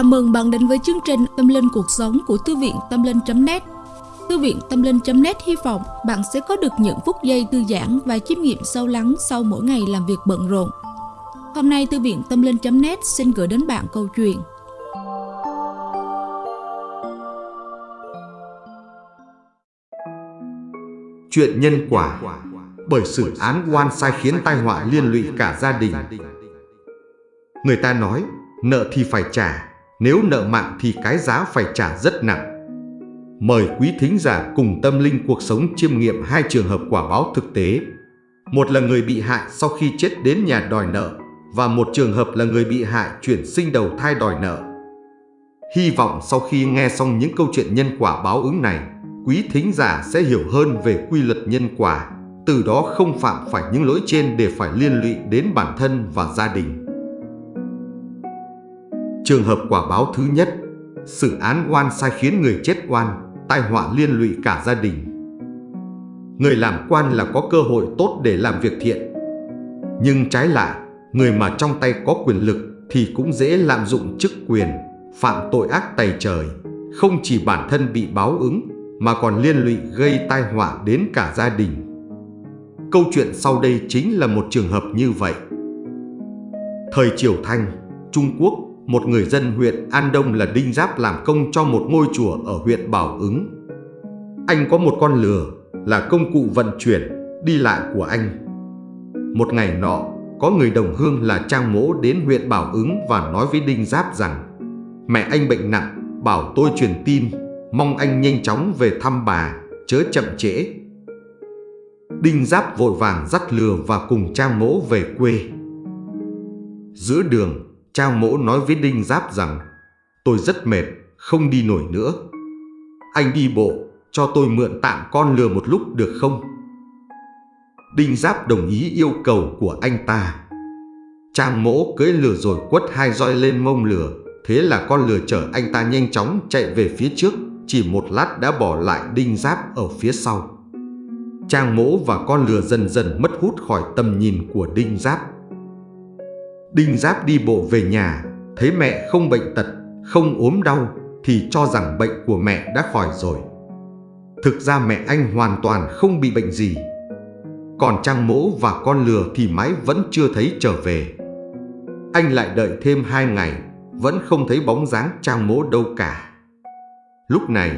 Chào mừng bạn đến với chương trình Tâm Linh Cuộc Sống của Thư viện Tâm Linh.net Thư viện Tâm Linh.net hy vọng bạn sẽ có được những phút giây thư giãn và chiêm nghiệm sâu lắng sau mỗi ngày làm việc bận rộn. Hôm nay, Thư viện Tâm Linh.net xin gửi đến bạn câu chuyện. Chuyện nhân quả. Bởi sự án quan sai khiến tai họa liên lụy cả gia đình. Người ta nói, Nợ thì phải trả nếu nợ mạng thì cái giá phải trả rất nặng. Mời quý thính giả cùng tâm linh cuộc sống chiêm nghiệm hai trường hợp quả báo thực tế. Một là người bị hại sau khi chết đến nhà đòi nợ Và một trường hợp là người bị hại chuyển sinh đầu thai đòi nợ. Hy vọng sau khi nghe xong những câu chuyện nhân quả báo ứng này, Quý thính giả sẽ hiểu hơn về quy luật nhân quả, Từ đó không phạm phải những lỗi trên để phải liên lụy đến bản thân và gia đình. Trường hợp quả báo thứ nhất, xử án oan sai khiến người chết oan, tai họa liên lụy cả gia đình. Người làm quan là có cơ hội tốt để làm việc thiện. Nhưng trái lại, người mà trong tay có quyền lực thì cũng dễ lạm dụng chức quyền, phạm tội ác tày trời, không chỉ bản thân bị báo ứng mà còn liên lụy gây tai họa đến cả gia đình. Câu chuyện sau đây chính là một trường hợp như vậy. Thời Triều Thanh, Trung Quốc một người dân huyện An Đông là Đinh Giáp làm công cho một ngôi chùa ở huyện Bảo Ứng. Anh có một con lừa là công cụ vận chuyển, đi lại của anh. Một ngày nọ, có người đồng hương là Trang Mỗ đến huyện Bảo Ứng và nói với Đinh Giáp rằng Mẹ anh bệnh nặng, bảo tôi truyền tin, mong anh nhanh chóng về thăm bà, chớ chậm trễ. Đinh Giáp vội vàng dắt lừa và cùng Trang Mỗ về quê. Giữa đường, Trang mỗ nói với Đinh Giáp rằng Tôi rất mệt, không đi nổi nữa. Anh đi bộ, cho tôi mượn tạm con lừa một lúc được không? Đinh Giáp đồng ý yêu cầu của anh ta. Trang mỗ cưỡi lừa rồi quất hai roi lên mông lừa. Thế là con lừa chở anh ta nhanh chóng chạy về phía trước, chỉ một lát đã bỏ lại Đinh Giáp ở phía sau. Trang mỗ và con lừa dần dần mất hút khỏi tầm nhìn của Đinh Giáp. Đinh Giáp đi bộ về nhà, thấy mẹ không bệnh tật, không ốm đau thì cho rằng bệnh của mẹ đã khỏi rồi. Thực ra mẹ anh hoàn toàn không bị bệnh gì. Còn Trang Mỗ và con lừa thì mãi vẫn chưa thấy trở về. Anh lại đợi thêm hai ngày, vẫn không thấy bóng dáng Trang Mỗ đâu cả. Lúc này,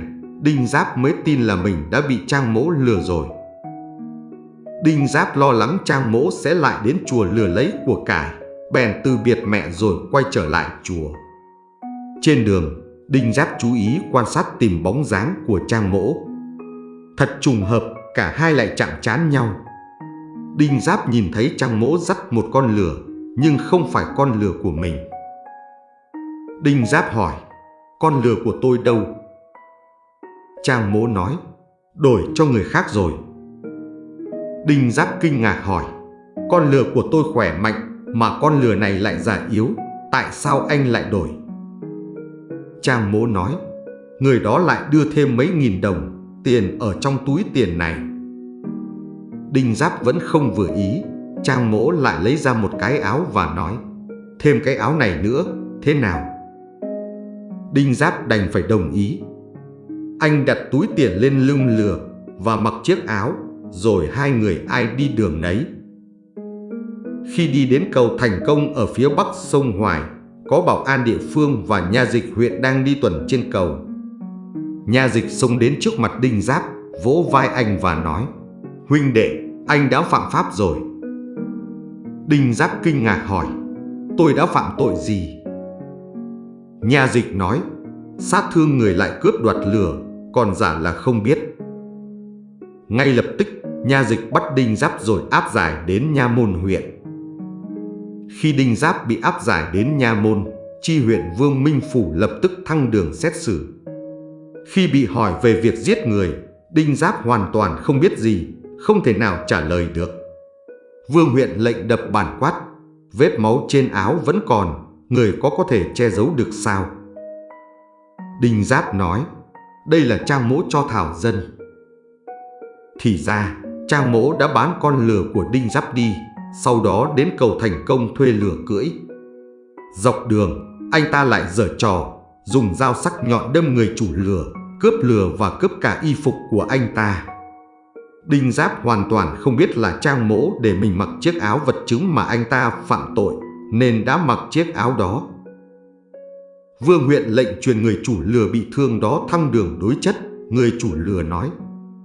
Đinh Giáp mới tin là mình đã bị Trang Mỗ lừa rồi. Đinh Giáp lo lắng Trang Mỗ sẽ lại đến chùa lừa lấy của cải bèn từ biệt mẹ rồi quay trở lại chùa. Trên đường, Đinh Giáp chú ý quan sát tìm bóng dáng của Trang Mỗ. Thật trùng hợp, cả hai lại chạm chán nhau. Đinh Giáp nhìn thấy Trang Mỗ dắt một con lừa, nhưng không phải con lừa của mình. Đinh Giáp hỏi, con lừa của tôi đâu? Trang Mỗ nói, đổi cho người khác rồi. Đinh Giáp kinh ngạc hỏi, con lừa của tôi khỏe mạnh mà con lừa này lại già yếu, tại sao anh lại đổi? Trang mố nói, người đó lại đưa thêm mấy nghìn đồng, tiền ở trong túi tiền này. Đinh Giáp vẫn không vừa ý, Trang mỗ lại lấy ra một cái áo và nói, thêm cái áo này nữa, thế nào? Đinh Giáp đành phải đồng ý. Anh đặt túi tiền lên lưng lừa và mặc chiếc áo, rồi hai người ai đi đường nấy. Khi đi đến cầu Thành Công ở phía bắc sông Hoài, có bảo an địa phương và nha dịch huyện đang đi tuần trên cầu. Nha dịch xông đến trước mặt Đinh Giáp, vỗ vai anh và nói Huynh đệ, anh đã phạm pháp rồi. Đinh Giáp kinh ngạc hỏi Tôi đã phạm tội gì? Nha dịch nói Sát thương người lại cướp đoạt lửa, Còn giả là không biết Ngay lập tức Nha dịch bắt Đinh Giáp rồi áp giải đến Nha Môn huyện khi Đinh Giáp bị áp giải đến Nha Môn, chi huyện Vương Minh Phủ lập tức thăng đường xét xử. Khi bị hỏi về việc giết người, Đinh Giáp hoàn toàn không biết gì, không thể nào trả lời được. Vương huyện lệnh đập bản quát, vết máu trên áo vẫn còn, người có có thể che giấu được sao? Đinh Giáp nói, đây là trang mỗ cho Thảo Dân. Thì ra, trang mỗ đã bán con lừa của Đinh Giáp đi, sau đó đến cầu thành công thuê lửa cưỡi. Dọc đường, anh ta lại giở trò, dùng dao sắc nhọn đâm người chủ lừa, cướp lừa và cướp cả y phục của anh ta. Đinh Giáp hoàn toàn không biết là Trang Mỗ để mình mặc chiếc áo vật chứng mà anh ta phạm tội, nên đã mặc chiếc áo đó. Vương huyện lệnh truyền người chủ lừa bị thương đó thăng đường đối chất, người chủ lừa nói.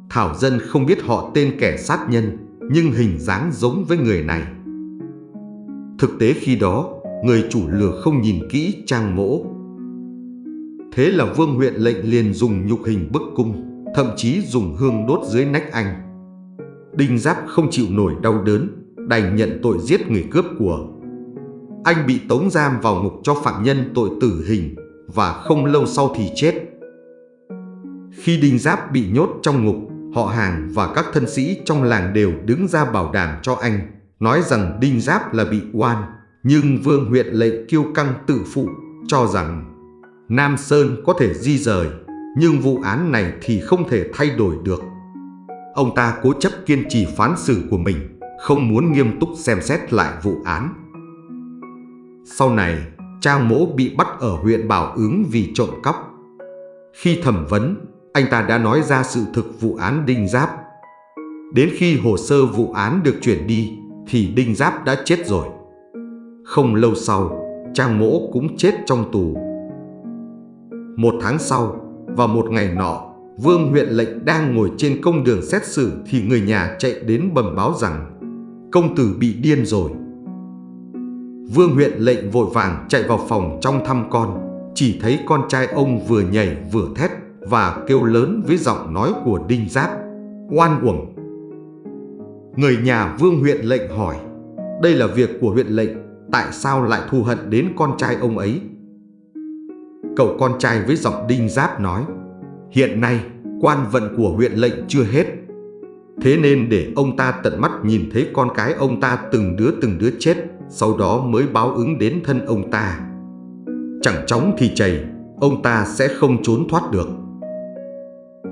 Thảo dân không biết họ tên kẻ sát nhân, nhưng hình dáng giống với người này. Thực tế khi đó, người chủ lừa không nhìn kỹ trang mỗ. Thế là vương huyện lệnh liền dùng nhục hình bức cung, thậm chí dùng hương đốt dưới nách anh. Đinh Giáp không chịu nổi đau đớn, đành nhận tội giết người cướp của. Anh bị tống giam vào ngục cho phạm nhân tội tử hình và không lâu sau thì chết. Khi Đinh Giáp bị nhốt trong ngục, họ hàng và các thân sĩ trong làng đều đứng ra bảo đảm cho anh, nói rằng Đinh Giáp là bị oan, nhưng Vương huyện lệnh kiêu căng tự phụ cho rằng Nam Sơn có thể di rời, nhưng vụ án này thì không thể thay đổi được. Ông ta cố chấp kiên trì phán xử của mình, không muốn nghiêm túc xem xét lại vụ án. Sau này, Trang Mỗ bị bắt ở huyện Bảo Ứng vì trộm cắp. Khi thẩm vấn, anh ta đã nói ra sự thực vụ án Đinh Giáp. Đến khi hồ sơ vụ án được chuyển đi, thì Đinh Giáp đã chết rồi. Không lâu sau, Trang Mỗ cũng chết trong tù. Một tháng sau, vào một ngày nọ, Vương huyện lệnh đang ngồi trên công đường xét xử thì người nhà chạy đến bẩm báo rằng công tử bị điên rồi. Vương huyện lệnh vội vàng chạy vào phòng trong thăm con, chỉ thấy con trai ông vừa nhảy vừa thét và kêu lớn với giọng nói của Đinh Giáp, oan uổng. Người nhà Vương huyện lệnh hỏi, đây là việc của huyện lệnh, tại sao lại thù hận đến con trai ông ấy? Cậu con trai với giọng Đinh Giáp nói, hiện nay quan vận của huyện lệnh chưa hết. Thế nên để ông ta tận mắt nhìn thấy con cái ông ta từng đứa từng đứa chết, sau đó mới báo ứng đến thân ông ta. Chẳng chóng thì chảy, ông ta sẽ không trốn thoát được.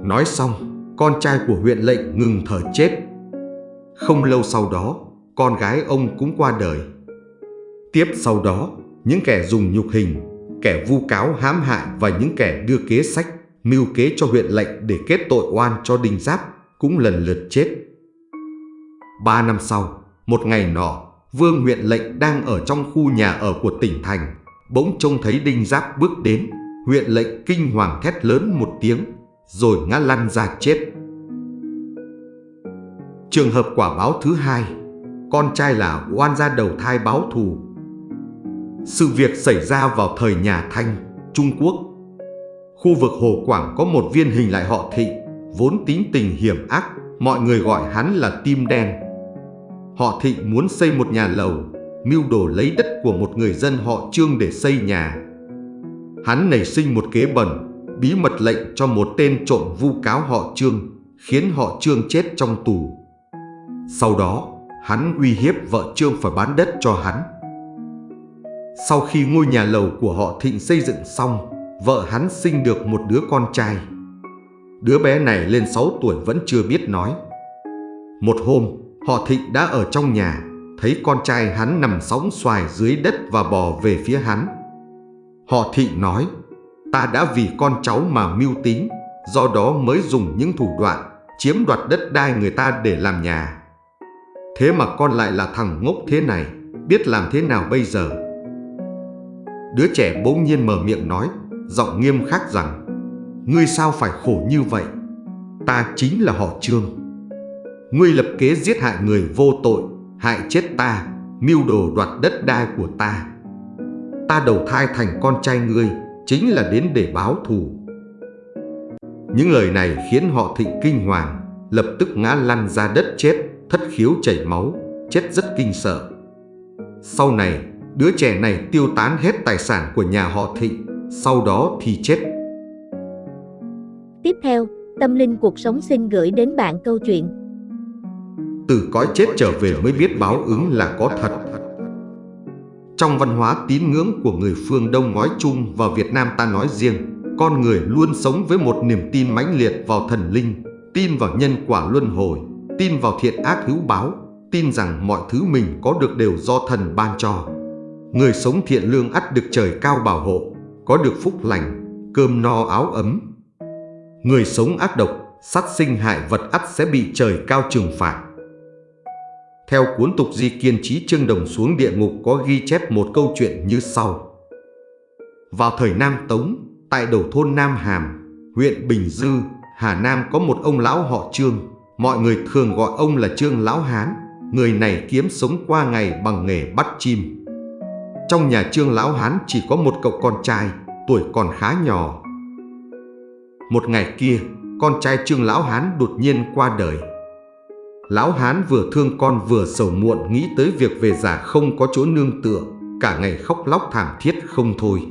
Nói xong, con trai của huyện lệnh ngừng thở chết. Không lâu sau đó, con gái ông cũng qua đời. Tiếp sau đó, những kẻ dùng nhục hình, kẻ vu cáo hãm hại và những kẻ đưa kế sách, mưu kế cho huyện lệnh để kết tội oan cho Đinh Giáp cũng lần lượt chết. Ba năm sau, một ngày nọ, Vương huyện lệnh đang ở trong khu nhà ở của tỉnh thành, bỗng trông thấy Đinh Giáp bước đến, huyện lệnh kinh hoàng thét lớn một tiếng, rồi ngã lăn ra chết. Trường hợp quả báo thứ hai, con trai là oan gia đầu thai báo thù. Sự việc xảy ra vào thời nhà Thanh, Trung Quốc. Khu vực Hồ Quảng có một viên hình lại họ thị, vốn tính tình hiểm ác, mọi người gọi hắn là tim đen. Họ thị muốn xây một nhà lầu, mưu đồ lấy đất của một người dân họ Trương để xây nhà. Hắn nảy sinh một kế bẩn, bí mật lệnh cho một tên trộm vu cáo họ Trương, khiến họ Trương chết trong tù. Sau đó, hắn uy hiếp vợ Trương phải bán đất cho hắn. Sau khi ngôi nhà lầu của họ Thịnh xây dựng xong, vợ hắn sinh được một đứa con trai. Đứa bé này lên 6 tuổi vẫn chưa biết nói. Một hôm, họ Thịnh đã ở trong nhà, thấy con trai hắn nằm sóng xoài dưới đất và bò về phía hắn. Họ Thịnh nói, ta đã vì con cháu mà mưu tính, do đó mới dùng những thủ đoạn chiếm đoạt đất đai người ta để làm nhà. Thế mà con lại là thằng ngốc thế này, biết làm thế nào bây giờ? Đứa trẻ bỗng nhiên mở miệng nói, giọng nghiêm khắc rằng, Ngươi sao phải khổ như vậy? Ta chính là họ Trương. Ngươi lập kế giết hại người vô tội, hại chết ta, mưu đồ đoạt đất đai của ta. Ta đầu thai thành con trai ngươi, chính là đến để báo thù. Những lời này khiến họ thịnh kinh hoàng, lập tức ngã lăn ra đất chết, thất khiếu chảy máu, chết rất kinh sợ. Sau này, đứa trẻ này tiêu tán hết tài sản của nhà họ Thịnh, sau đó thì chết. Tiếp theo, Tâm Linh Cuộc Sống xin gửi đến bạn câu chuyện Từ cõi chết trở về mới biết báo ứng là có thật. Trong văn hóa tín ngưỡng của người phương Đông nói chung và Việt Nam ta nói riêng, con người luôn sống với một niềm tin mãnh liệt vào thần linh, tin vào nhân quả luân hồi, tin vào thiện ác hữu báo, tin rằng mọi thứ mình có được đều do thần ban cho. Người sống thiện lương ắt được trời cao bảo hộ, có được phúc lành, cơm no áo ấm. Người sống ác độc, sát sinh hại vật ắt sẽ bị trời cao trừng phạt. Theo cuốn tục di kiên trí Trương Đồng xuống địa ngục có ghi chép một câu chuyện như sau. Vào thời Nam Tống, tại đầu thôn Nam Hàm, huyện Bình Dư, Hà Nam có một ông lão họ Trương. Mọi người thường gọi ông là Trương Lão Hán. Người này kiếm sống qua ngày bằng nghề bắt chim. Trong nhà Trương Lão Hán chỉ có một cậu con trai, tuổi còn khá nhỏ. Một ngày kia, con trai Trương Lão Hán đột nhiên qua đời. Lão Hán vừa thương con vừa sầu muộn nghĩ tới việc về già không có chỗ nương tựa, cả ngày khóc lóc thảm thiết không thôi.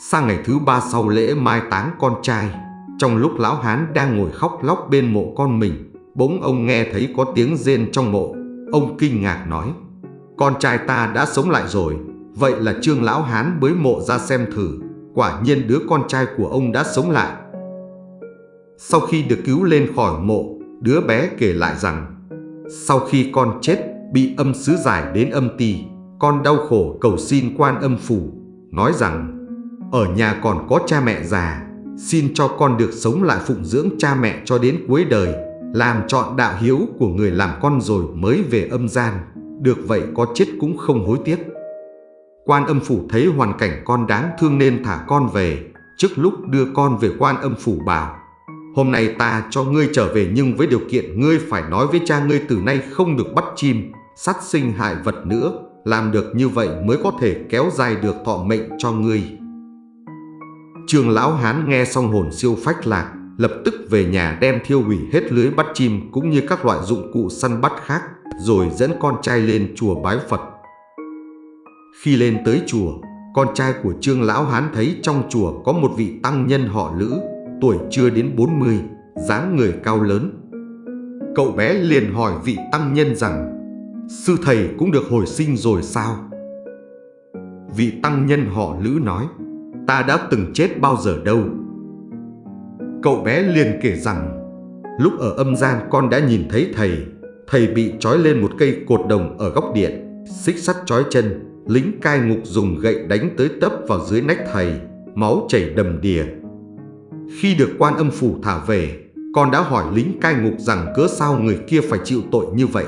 Sang ngày thứ ba sau lễ mai táng con trai, trong lúc lão hán đang ngồi khóc lóc bên mộ con mình, bỗng ông nghe thấy có tiếng rên trong mộ. Ông kinh ngạc nói, con trai ta đã sống lại rồi, vậy là trương lão hán bới mộ ra xem thử, quả nhiên đứa con trai của ông đã sống lại. Sau khi được cứu lên khỏi mộ, đứa bé kể lại rằng, sau khi con chết, bị âm sứ giải đến âm ti, con đau khổ cầu xin quan âm phủ, nói rằng ở nhà còn có cha mẹ già, xin cho con được sống lại phụng dưỡng cha mẹ cho đến cuối đời, làm trọn đạo hiếu của người làm con rồi mới về âm gian, được vậy có chết cũng không hối tiếc. Quan âm phủ thấy hoàn cảnh con đáng thương nên thả con về, trước lúc đưa con về quan âm phủ bảo, hôm nay ta cho ngươi trở về nhưng với điều kiện ngươi phải nói với cha ngươi từ nay không được bắt chim, sát sinh hại vật nữa, làm được như vậy mới có thể kéo dài được thọ mệnh cho ngươi. Trương Lão Hán nghe xong hồn siêu phách lạc, lập tức về nhà đem thiêu hủy hết lưới bắt chim cũng như các loại dụng cụ săn bắt khác, rồi dẫn con trai lên chùa bái Phật. Khi lên tới chùa, con trai của Trương Lão Hán thấy trong chùa có một vị tăng nhân họ Lữ, tuổi chưa đến 40, dáng người cao lớn. Cậu bé liền hỏi vị tăng nhân rằng, sư thầy cũng được hồi sinh rồi sao? Vị tăng nhân họ Lữ nói, ta đã từng chết bao giờ đâu. Cậu bé liền kể rằng, lúc ở âm gian con đã nhìn thấy thầy, thầy bị trói lên một cây cột đồng ở góc điện, xích sắt trói chân, lính cai ngục dùng gậy đánh tới tấp vào dưới nách thầy, máu chảy đầm đìa. Khi được quan âm phủ thả về, con đã hỏi lính cai ngục rằng cớ sao người kia phải chịu tội như vậy.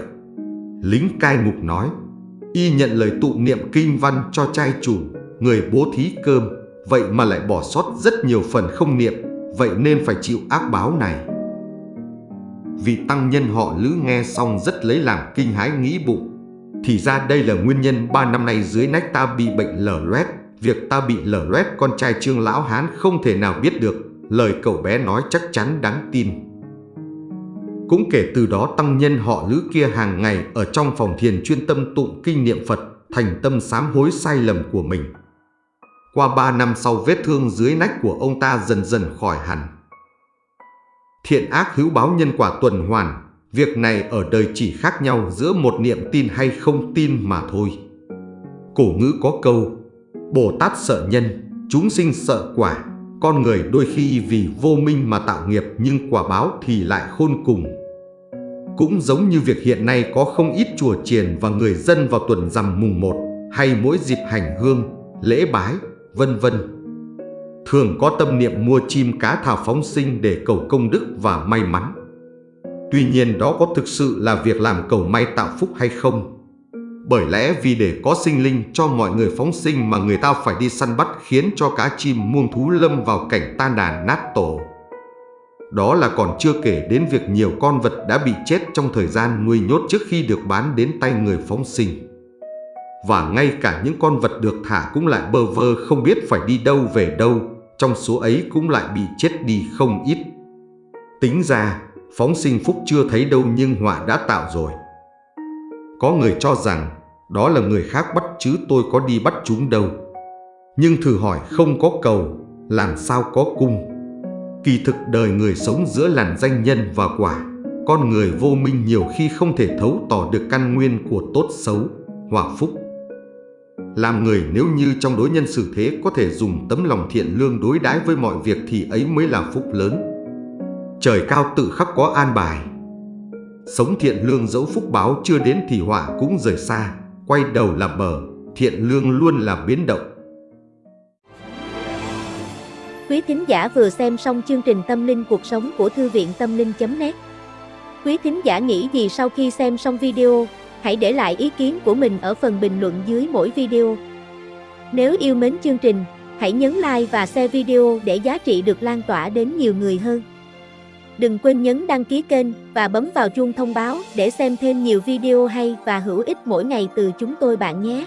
Lính cai ngục nói, y nhận lời tụ niệm kinh văn cho trai chủ, người bố thí cơm, vậy mà lại bỏ sót rất nhiều phần không niệm, vậy nên phải chịu ác báo này. Vị tăng nhân họ Lữ nghe xong rất lấy làm kinh hái nghĩ bụng. Thì ra đây là nguyên nhân ba năm nay dưới nách ta bị bệnh lở loét. Việc ta bị lở loét con trai trương lão hán không thể nào biết được. Lời cậu bé nói chắc chắn đáng tin. Cũng kể từ đó tăng nhân họ Lữ kia hàng ngày ở trong phòng thiền chuyên tâm tụng kinh niệm Phật, thành tâm sám hối sai lầm của mình. Qua ba năm sau vết thương dưới nách của ông ta dần dần khỏi hẳn. Thiện ác hữu báo nhân quả tuần hoàn, việc này ở đời chỉ khác nhau giữa một niệm tin hay không tin mà thôi. Cổ ngữ có câu, Bồ Tát sợ nhân, chúng sinh sợ quả, con người đôi khi vì vô minh mà tạo nghiệp nhưng quả báo thì lại khôn cùng. Cũng giống như việc hiện nay có không ít chùa chiền và người dân vào tuần rằm mùng 1 hay mỗi dịp hành hương, lễ bái, vân vân. Thường có tâm niệm mua chim cá thảo phóng sinh để cầu công đức và may mắn. Tuy nhiên đó có thực sự là việc làm cầu may tạo phúc hay không? Bởi lẽ vì để có sinh linh cho mọi người phóng sinh mà người ta phải đi săn bắt khiến cho cá chim muông thú lâm vào cảnh tan đàn nát tổ. Đó là còn chưa kể đến việc nhiều con vật đã bị chết trong thời gian nuôi nhốt trước khi được bán đến tay người phóng sinh và ngay cả những con vật được thả cũng lại bơ vơ không biết phải đi đâu về đâu, trong số ấy cũng lại bị chết đi không ít. Tính ra, phóng sinh phúc chưa thấy đâu nhưng họa đã tạo rồi. Có người cho rằng đó là người khác bắt chứ tôi có đi bắt chúng đâu. Nhưng thử hỏi không có cầu, làm sao có cung. Kỳ thực đời người sống giữa làn danh nhân và quả, con người vô minh nhiều khi không thể thấu tỏ được căn nguyên của tốt xấu, hòa phúc. Làm người nếu như trong đối nhân xử thế có thể dùng tấm lòng thiện lương đối đãi với mọi việc thì ấy mới là phúc lớn. Trời cao tự khắc có an bài. Sống thiện lương dẫu phúc báo chưa đến thì họa cũng rời xa, quay đầu là bờ, thiện lương luôn là biến động. Quý thính giả vừa xem xong chương trình Tâm linh cuộc sống của Thư viện Tâm linh.net Quý thính giả nghĩ gì sau khi xem xong video, hãy để lại ý kiến của mình ở phần bình luận dưới mỗi video. Nếu yêu mến chương trình, hãy nhấn like và share video để giá trị được lan tỏa đến nhiều người hơn. Đừng quên nhấn đăng ký kênh và bấm vào chuông thông báo để xem thêm nhiều video hay và hữu ích mỗi ngày từ chúng tôi bạn nhé.